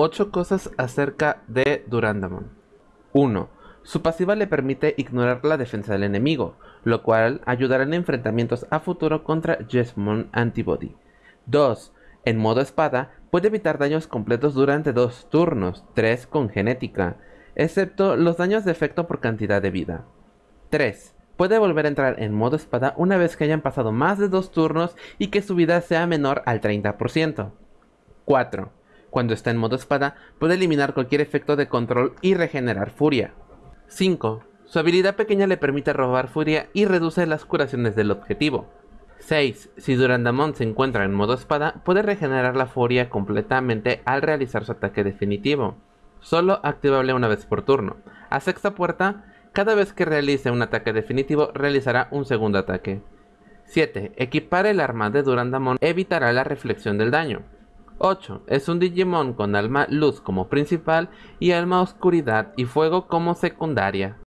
8 cosas acerca de Durandamon. 1. Su pasiva le permite ignorar la defensa del enemigo, lo cual ayudará en enfrentamientos a futuro contra Jesmon Antibody. 2. En modo espada, puede evitar daños completos durante dos turnos, 3 con genética, excepto los daños de efecto por cantidad de vida. 3. Puede volver a entrar en modo espada una vez que hayan pasado más de dos turnos y que su vida sea menor al 30%. 4. Cuando está en modo espada, puede eliminar cualquier efecto de control y regenerar furia. 5. Su habilidad pequeña le permite robar furia y reduce las curaciones del objetivo. 6. Si Durandamon se encuentra en modo espada, puede regenerar la furia completamente al realizar su ataque definitivo, solo activable una vez por turno. A sexta puerta, cada vez que realice un ataque definitivo, realizará un segundo ataque. 7. Equipar el arma de Durandamon evitará la reflexión del daño. 8. Es un Digimon con alma luz como principal y alma oscuridad y fuego como secundaria.